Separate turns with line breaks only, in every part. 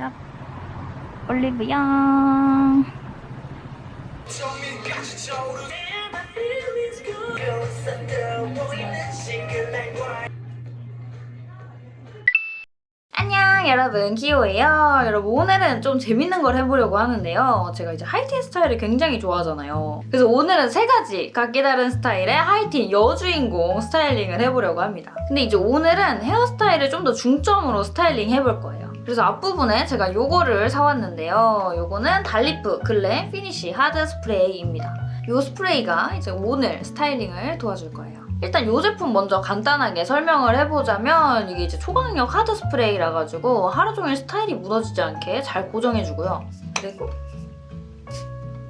야. 올리브영. 안녕 여러분. 기호예요. 여러분 오늘은 좀 재밌는 걸 해보려고 하는데요. 제가 이제 하이틴 스타일을 굉장히 좋아하잖아요. 그래서 오늘은 세 가지 각기 다른 스타일의 하이틴 여주인공 스타일링을 해보려고 합니다. 근데 이제 오늘은 헤어스타일을 좀 더 중점으로 스타일링 해볼 거예요 그래서 앞부분에 제가 요거를 사왔는데요 요거는 달리프 glam finish 하드 스프레이입니다 요 스프레이가 이제 오늘 스타일링을 도와줄 거예요 일단 이 제품 먼저 간단하게 설명을 해보자면 이게 이제 초강력 하드 스프레이라 가지고 하루 종일 스타일이 무너지지 않게 잘 고정해주고요. 그리고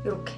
이렇게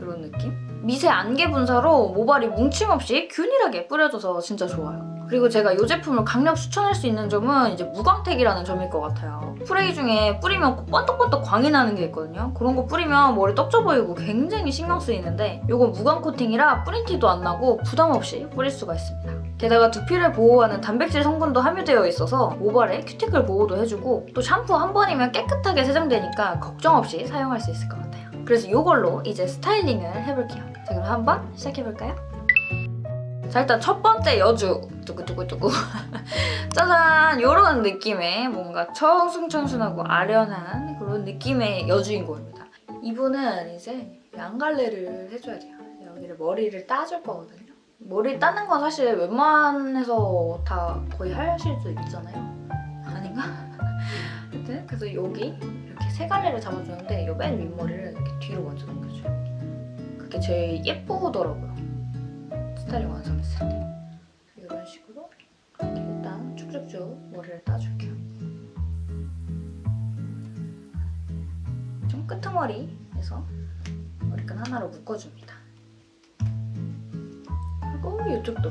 이런 느낌? 미세 안개 분사로 모발이 뭉침 없이 균일하게 뿌려져서 진짜 좋아요. 그리고 제가 이 제품을 강력 추천할 수 있는 점은 이제 무광택이라는 점일 것 같아요. 스프레이 중에 뿌리면 번떡번떡 광이 나는 게 있거든요. 그런 거 뿌리면 머리 떡져 보이고 굉장히 신경 쓰이는데 이건 무광 코팅이라 뿌린 티도 안 나고 부담 없이 뿌릴 수가 있습니다. 게다가 두피를 보호하는 단백질 성분도 함유되어 있어서 모발에 큐티클 보호도 해주고 또 샴푸 한 번이면 깨끗하게 세정되니까 걱정 없이 사용할 수 있을 것 같아요. 그래서 이걸로 이제 스타일링을 해볼게요. 자 그럼 한번 시작해볼까요? 자 일단 첫 번째 여주. 두구두구두구. 짜잔! 이런 느낌의 뭔가 청순청순하고 아련한 그런 느낌의 여주인공입니다. 이분은 이제 양갈래를 해줘야 돼요. 여기를 머리를 따줄 거거든요. 머리 따는 건 사실 웬만해서 다 거의 하실 수 있잖아요. 아닌가? 하여튼 그래서 여기 이렇게 세 갈래를 잡아주는데 이 맨 윗머리를 이렇게 뒤로 먼저 넘겨줘요 그게 제일 예쁘더라고요 스타일링 완성했을 때 이런 식으로 일단 쭉쭉쭉 머리를 따줄게요. 좀 끄트머리에서 머리끈 하나로 묶어줍니다. 그리고 이쪽도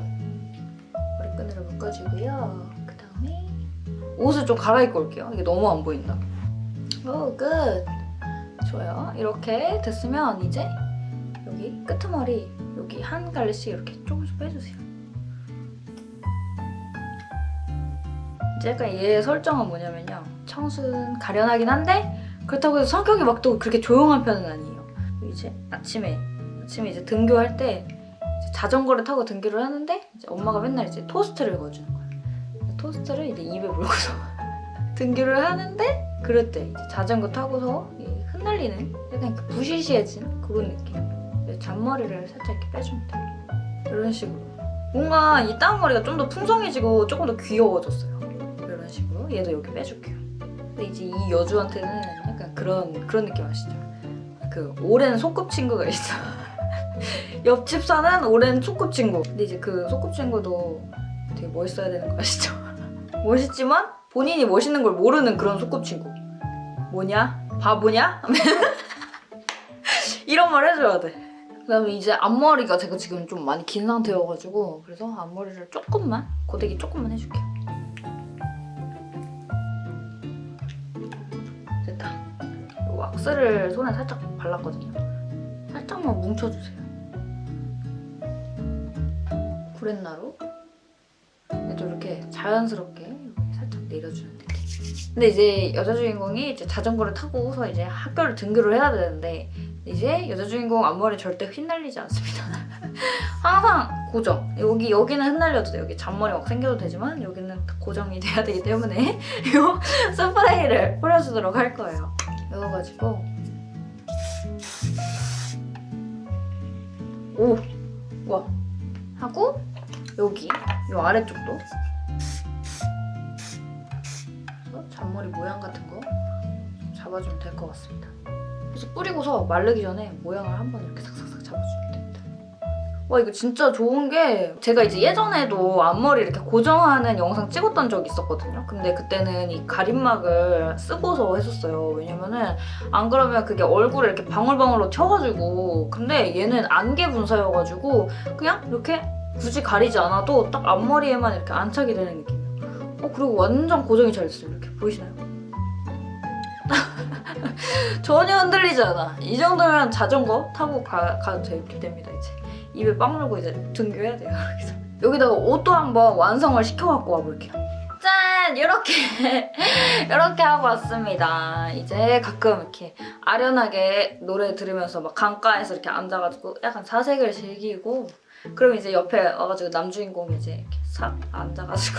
머리끈으로 묶어주고요. 그 다음에 옷을 좀 갈아입고 올게요. 이게 너무 안 보인다. 오, 끝! 좋아요. 이렇게 됐으면 이제 여기 끄트머리 여기 한 갈래씩 이렇게 조금씩 빼주세요. 이제 약간 얘 설정은 뭐냐면요. 청순, 가련하긴 한데 그렇다고 해서 성격이 막 또 그렇게 조용한 편은 아니에요. 이제 아침에 아침에 이제 등교할 때 이제 자전거를 타고 등교를 하는데 엄마가 맨날 이제 토스트를 거주는 거야. 토스트를 이제 입에 물고서 등교를 하는데 그럴 때 자전거 타고서 흩날리는 약간 그 부시시해진 그런 느낌. 잔머리를 살짝 이렇게 돼요. 이런 식으로. 뭔가 이 다운머리가 좀 더 풍성해지고 조금 더 귀여워졌어요. 이런 식으로. 얘도 여기 빼줄게요. 근데 이제 이 여주한테는 약간 그런 그런 느낌 아시죠? 그 오랜 소꿉친구가 있어. 옆집 사는 오랜 소꿉친구. 근데 이제 그 소꿉친구도 되게 멋있어야 되는 거 아시죠? 멋있지만 본인이 멋있는 걸 모르는 그런 소꿉친구. 뭐냐? 바보냐? 이런 말 해줘야 돼. 그다음에 이제 앞머리가 제가 지금 좀 많이 긴 상태여가지고 그래서 앞머리를 조금만 고데기 조금만 해줄게요. 됐다. 이 왁스를 손에 살짝 발랐거든요. 살짝만 뭉쳐주세요. 구렛나루 얘도 이렇게 자연스럽게 살짝 내려주는 느낌. 근데 이제 여자 주인공이 이제 자전거를 타고서 이제 학교를 등교를 해야 되는데 이제 여자 주인공 앞머리 절대 휘날리지 않습니다. 항상 고정. 여기 여기는 흩날려도 돼. 여기 잔머리 막 생겨도 되지만 여기는 고정이 돼야 되기 때문에 이 스프레이를 뿌려주도록 할 거예요. 이어가지고 오! 와 하고 여기 이 아래쪽도 잔머리 모양 같은 거 잡아주면 될 것 같습니다. 그래서 뿌리고서 마르기 전에 모양을 한번 이렇게 싹싹싹 잡아주면 됩니다. 와 이거 진짜 좋은 게 제가 이제 예전에도 앞머리 이렇게 고정하는 영상 찍었던 적이 있었거든요. 근데 그때는 이 가림막을 쓰고서 했었어요. 왜냐면은 안 그러면 그게 얼굴에 이렇게 방울방울로 튀어가지고 근데 얘는 안개 분사여가지고 그냥 이렇게 굳이 가리지 않아도 딱 앞머리에만 이렇게 안착이 되는 느낌이에요. 어 그리고 완전 고정이 잘 됐어요. 이렇게 보이시나요? 전혀 흔들리지 않아. 이 정도면 자전거 타고 가, 가도 됩니다, 이제. 입에 빵 물고 이제 등교해야 돼요, 그래서. 여기다가 옷도 한번 완성을 시켜갖고 와볼게요. 짠! 이렇게 이렇게 하고 왔습니다. 이제 가끔 이렇게 아련하게 노래 들으면서 막 강가에서 이렇게 앉아가지고 약간 사색을 즐기고 그럼 이제 옆에 와가지고 남주인공이 이제 이렇게 싹 앉아가지고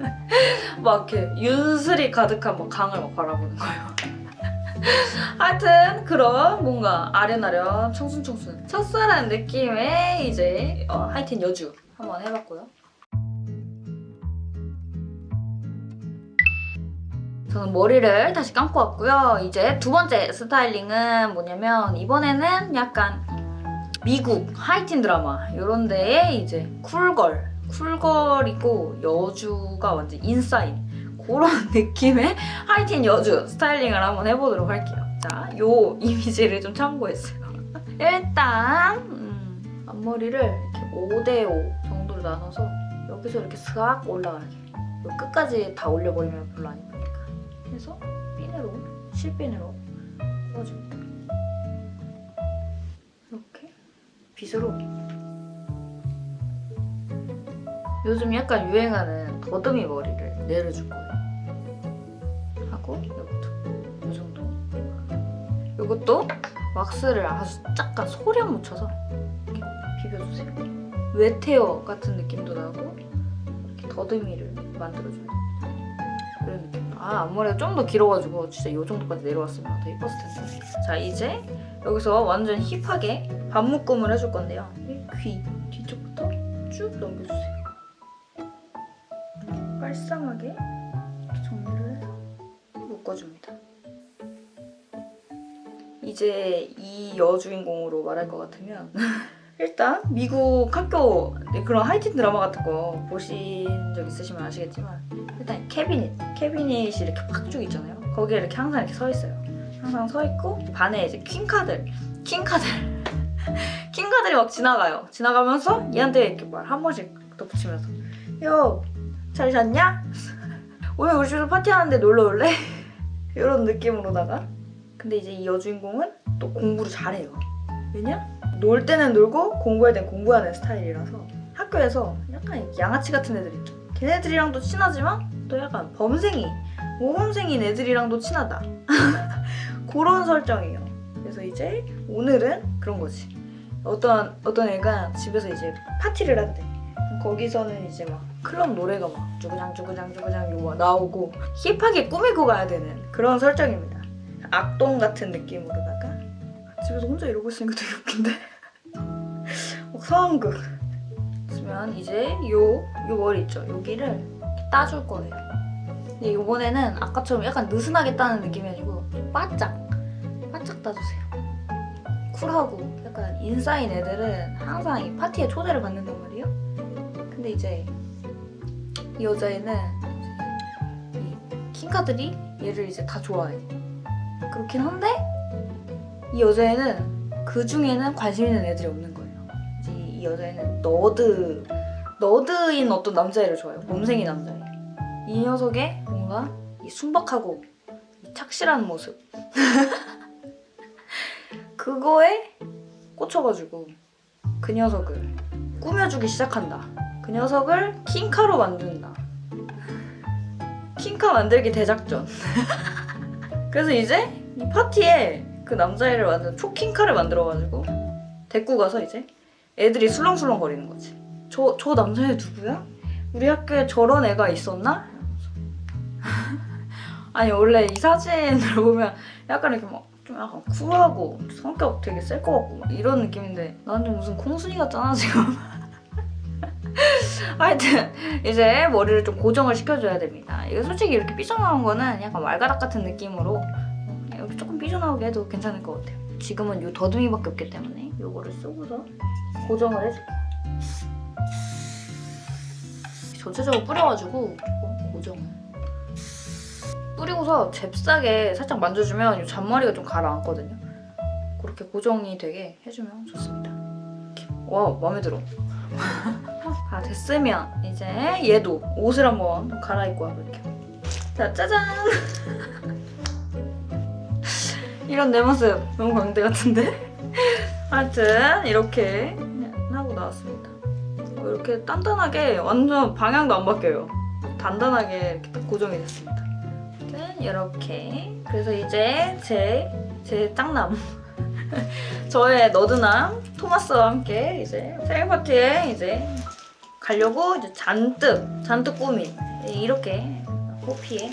막 이렇게 윤슬이 가득한 막 강을 막 바라보는 거예요. 하여튼 그런 뭔가 아련아련 청순청순 첫사랑 느낌의 이제 어, 하이틴 여주 한번 해봤고요. 저는 머리를 다시 감고 왔고요. 이제 두 번째 스타일링은 뭐냐면 이번에는 약간 음, 미국 하이틴 드라마 이런 데에 이제 쿨걸 쿨걸이고 여주가 완전 인싸인 그런 느낌의 하이틴 여주 스타일링을 한번 해보도록 할게요. 자, 요 이미지를 좀 참고했어요. 일단 음, 앞머리를 이렇게 5대5 정도로 나눠서 여기서 이렇게 슥 올라가게 요 끝까지 다 올려버리면 별로 안 예쁘니까 해서 핀으로 실핀으로 뽑아줍니다. 이렇게 빗으로 요즘 약간 유행하는 더듬이 머리를 내려줄 거 하고 이것도 이 정도. 이것도 왁스를 아주 약간 소량 묻혀서 이렇게 비벼주세요. 웨테어 같은 느낌도 나고 이렇게 더듬이를 만들어줘야 됩니다. 이런 느낌. 아 앞머리가 좀 더 길어가지고 진짜 이 정도까지 내려왔으면 더 예뻤을 텐데. 자 이제 여기서 완전 힙하게 반묶음을 해줄 건데요. 이귀 뒤쪽부터 쭉 넘겨주세요. 깔쌈하게 묶어줍니다. 이제 이 여주인공으로 말할 것 같으면 일단 미국 학교 그런 하이틴 드라마 같은 거 보신 적 있으시면 아시겠지만 일단 캐비닛 캐비닛이 이렇게 팍쭉 있잖아요 거기에 이렇게 항상 이렇게 서 있어요 항상 서 있고 반에 이제 퀸카들 킹카들 킹카들이 막 지나가요 지나가면서 얘한테 이렇게 말 한 번씩 덧붙이면서 요 잘 잤냐? 오늘 우리 집에서 파티하는데 놀러 올래? 이런 느낌으로다가. 근데 이제 이 여주인공은 또 공부를 잘해요. 왜냐? 놀 때는 놀고 공부할 땐 공부하는 스타일이라서 학교에서 약간 양아치 같은 애들 있죠. 걔네들이랑도 친하지만 또 약간 범생이 모범생인 애들이랑도 친하다. 그런 설정이에요. 그래서 이제 오늘은 그런 거지. 어떤 어떤 애가 집에서 이제 파티를 한대 거기서는 이제 막 클럽 노래가 막 쭈구장 쭈구장 이거 막 나오고 힙하게 꾸미고 가야 되는 그런 설정입니다. 악동 같은 느낌으로다가 집에서 혼자 이러고 있으니까 되게 웃긴데? 막 상황극 그러면 이제 요, 요 머리 있죠. 여기를 따줄 거예요. 근데 이번에는 아까처럼 약간 느슨하게 따는 느낌이 아니고 좀 바짝 바짝 따주세요. 쿨하고 약간 인싸인 애들은 항상 이 파티에 초대를 말이에요 근데 이제 이 여자애는 이 킹카들이 얘를 이제 다 좋아해 그렇긴 한데 이 여자애는 그 중에는 관심 있는 애들이 없는 거예요. 이제 이 여자애는 너드 너드인 어떤 남자애를 좋아해요. 몸생이 남자애. 이 녀석의 뭔가 이 순박하고 이 착실한 모습 그거에 꽂혀가지고 그 녀석을 꾸며주기 시작한다. 그 녀석을 킹카로 만든다. 킹카 만들기 대작전. 그래서 이제 이 파티에 그 남자애를 완전 초킹카를 만들어가지고 데리고 가서 이제 애들이 술렁술렁 거리는 거지. 저, 저 남자애 누구야? 우리 학교에 저런 애가 있었나? 아니 원래 이 사진을 보면 약간 이렇게 막 좀 약간 쿨하고 성격 되게 셀 것 같고 막 이런 느낌인데 나는 무슨 콩순이 같잖아 지금. 하여튼 이제 머리를 좀 고정을 시켜줘야 됩니다. 이거 솔직히 이렇게 삐져나온 거는 약간 말가닥 같은 느낌으로 이렇게 조금 삐져나오게 해도 괜찮을 것 같아요. 지금은 이 더듬이밖에 없기 때문에 이거를 쓰고서 고정을 해줄게요. 전체적으로 뿌려가지고 조금 고정을. 뿌리고서 잽싸게 살짝 만져주면 이 잔머리가 좀 가라앉거든요. 그렇게 고정이 되게 해주면 좋습니다. 와 마음에 들어. 다 됐으면 이제 얘도 옷을 한번 갈아입고 와볼게요. 자 짜잔! 이런 내 모습 너무 광대 같은데? 하여튼 이렇게 하고 나왔습니다. 어, 이렇게 단단하게 완전 방향도 안 바뀌어요. 단단하게 이렇게 딱 고정이 됐습니다. 이렇게 그래서 이제 제, 제 짱남 저의 너드남 토마스와 함께 이제 생일 파티에 이제 가려고 이제 잔뜩 잔뜩 꾸민 이렇게 호피에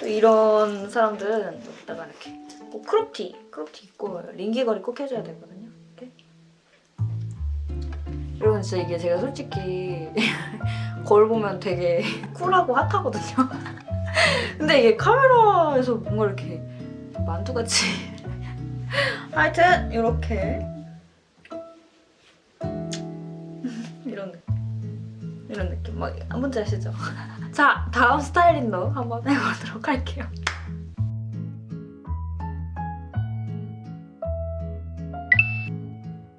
또 이런 사람들은 여기다가 이렇게 꼭 크롭티 크롭티 입고 링 귀걸이 꼭 해줘야 되거든요. 이렇게 여러분 진짜 이게 제가 솔직히 거울 보면 되게 쿨하고 핫하거든요. 근데 이게 카메라에서 뭔가 이렇게 만두같이 하여튼 이렇게 이런 느낌 막 뭔지 아시죠? 자 다음 스타일링도 한번 해보도록 할게요.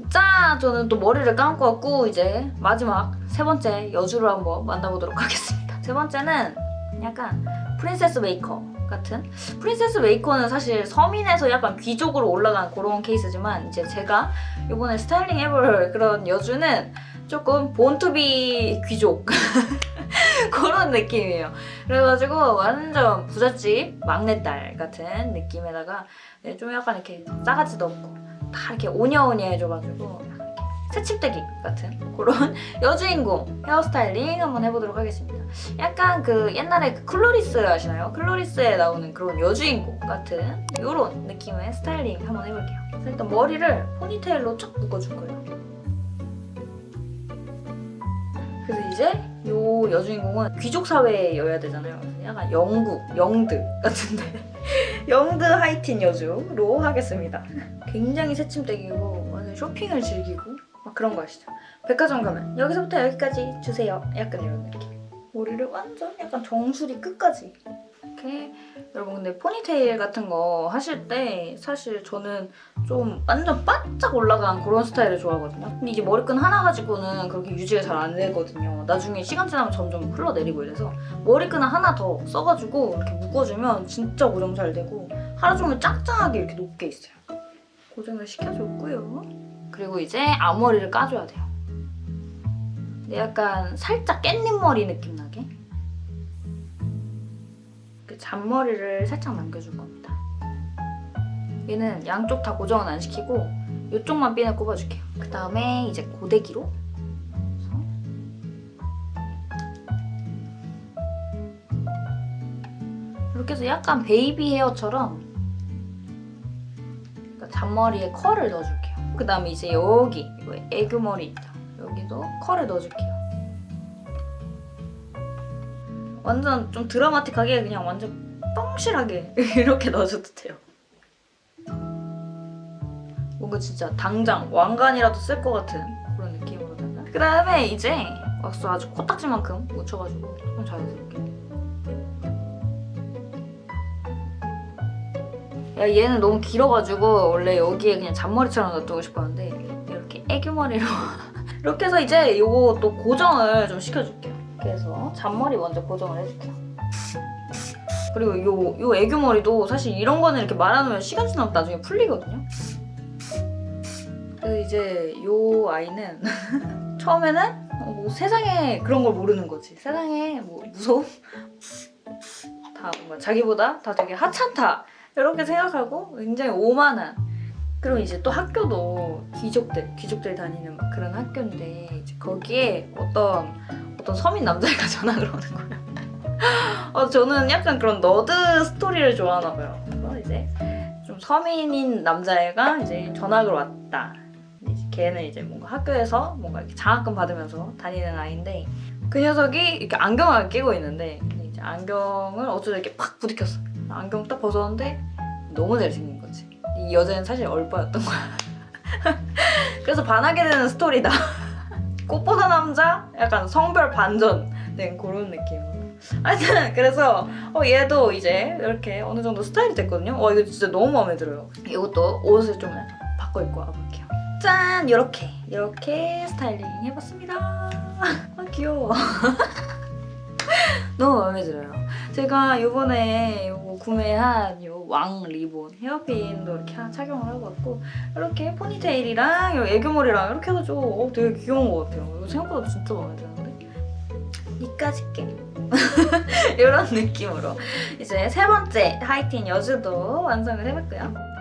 자 저는 또 머리를 감고 왔고 이제 마지막 세 번째 여주를 한번 만나보도록 하겠습니다. 세 번째는 약간 Princess Maker 같은 Princess Maker는 사실 서민에서 약간 귀족으로 올라간 그런 케이스지만 이제 제가 이번에 스타일링 해볼 그런 여주는 조금 born to be 귀족 그런 느낌이에요. 그래가지고 완전 부잣집 막내딸 같은 느낌에다가 네, 좀 약간 이렇게 싸가지도 없고 다 이렇게 오냐오냐 해줘가지고 새침데기 같은 그런 여주인공 헤어스타일링 한번 해보도록 하겠습니다. 약간 그 옛날에 그 Clueless 아시나요? Clueless에 나오는 그런 여주인공 같은 이런 느낌의 스타일링 한번 해볼게요. 일단 머리를 포니테일로 쫙 묶어줄 거예요. 그래서 이제 요 여주인공은 귀족 사회여야 되잖아요. 약간 영국, 영드 같은데 영드 하이틴 여주로 하겠습니다. 굉장히 새침대기고 완전 쇼핑을 즐기고 막 그런 거 아시죠? 백화점 가면 여기서부터 여기까지 주세요. 약간 이런 느낌. 머리를 완전 약간 정수리 끝까지 이렇게 여러분 근데 포니테일 같은 거 하실 때 사실 저는 좀 완전 바짝 올라간 그런 스타일을 좋아하거든요. 근데 이게 머리끈 하나 가지고는 그렇게 유지가 잘 안 되거든요. 나중에 시간 지나면 점점 흘러내리고 이래서 머리끈을 하나 더 써가지고 이렇게 묶어주면 진짜 고정 잘 되고 하루 종일 짱짱하게 이렇게 높게 있어요. 고정을 시켜줬고요. 그리고 이제 앞머리를 까줘야 돼요. 근데 약간 살짝 깻잎 머리 느낌 나게 이렇게 잔머리를 살짝 남겨줄 겁니다. 얘는 양쪽 다 고정은 안 시키고 이쪽만 핀을 꼽아줄게요. 그 다음에 이제 고데기로 이렇게 해서 약간 baby hair처럼 그러니까 잔머리에 컬을 넣어줄게요. 그 다음에 이제 여기 이거 애교머리 있죠? 여기도 컬을 넣어줄게요. 완전 좀 드라마틱하게 그냥 완전 뻥실하게 이렇게 넣어줘도 돼요. 뭔가 진짜 당장 왕관이라도 쓸 것 같은 그런 느낌으로다가 그 다음에 이제 왁스 아주 코딱지만큼 묻혀가지고 좀 자연스럽게. 야 얘는 너무 길어가지고 원래 여기에 그냥 잔머리처럼 놔두고 싶었는데 이렇게 애교머리로 이렇게 해서 이제 요거 또 고정을 좀 시켜줄게요 이렇게 해서 잔머리 먼저 고정을 해줄게요. 그리고 요, 요 애교머리도 사실 이런 거는 이렇게 말아놓으면 시간 지나면 나중에 풀리거든요. 그래서 이제 요 아이는 처음에는 뭐 세상에 그런 걸 모르는 거지. 세상에 뭐 무서움? 다 뭔가 자기보다 다 되게 하찮다. 이렇게 생각하고 굉장히 오만한. 그리고 이제 또 학교도 귀족들 귀족들 다니는 막 그런 학교인데 이제 거기에 어떤 어떤 서민 남자애가 전학을 오는 거예요. 어, 저는 약간 그런 너드 스토리를 좋아하나 봐요. 이제 좀 서민인 남자애가 이제 전학을 왔다. 이제 걔는 이제 뭔가 학교에서 뭔가 이렇게 장학금 받으면서 다니는 아이인데 그 녀석이 이렇게 안경을 끼고 있는데 이제 안경을 어쩌다 이렇게 팍 부딪혔어. 안경 딱 벗었는데 너무 잘생긴 거지. 이 여자는 사실 얼빠였던 거야. 그래서 반하게 되는 스토리다. 꽃보다 남자? 약간 성별 반전 된 그런 느낌으로. 하여튼 그래서 어, 얘도 이제 이렇게 어느 정도 스타일이 됐거든요. 와 이거 진짜 너무 마음에 들어요. 이것도 옷을 좀 바꿔 입고 와볼게요. 짠! 이렇게 이렇게 스타일링 해봤습니다. 아 귀여워. 너무 마음에 들어요. 제가 이번에 이거 구매한 이왕 리본 헤어핀도 이렇게 착용을 하고 왔고 이렇게 포니테일이랑 이 애교머리랑 이렇게 해가지고 어, 되게 귀여운 것 같아요. 이거 생각보다 진짜 마음에 드는데 니까지 게 이런 느낌으로 이제 세 번째 하이틴 여주도 완성을 해봤고요.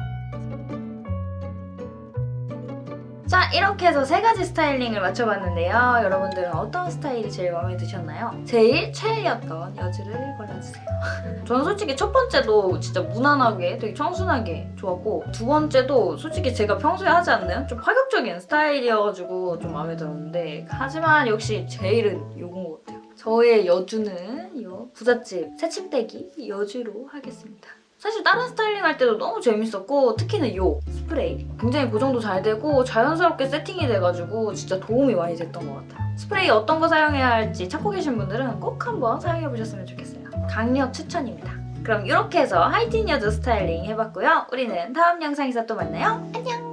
자 이렇게 해서 세 가지 스타일링을 맞춰봤는데요. 여러분들은 어떤 스타일이 제일 마음에 드셨나요? 제일 최애였던 여주를 골라주세요. 저는 솔직히 첫 번째도 진짜 무난하게 되게 청순하게 좋았고 두 번째도 솔직히 제가 평소에 하지 않는 좀 파격적인 스타일이어가지고 좀 마음에 들었는데 하지만 역시 제일은 요건 것 같아요. 저의 여주는 이 부잣집 새침데기 여주로 하겠습니다. 사실 다른 스타일링 할 때도 너무 재밌었고 특히는 이 스프레이 굉장히 고정도 잘 되고 자연스럽게 세팅이 돼가지고 진짜 도움이 많이 됐던 것 같아요. 스프레이 어떤 거 사용해야 할지 찾고 계신 분들은 꼭 한번 사용해보셨으면 좋겠어요. 강력 추천입니다. 그럼 이렇게 해서 하이틴 여주 스타일링 해봤고요. 우리는 다음 영상에서 또 만나요. 안녕!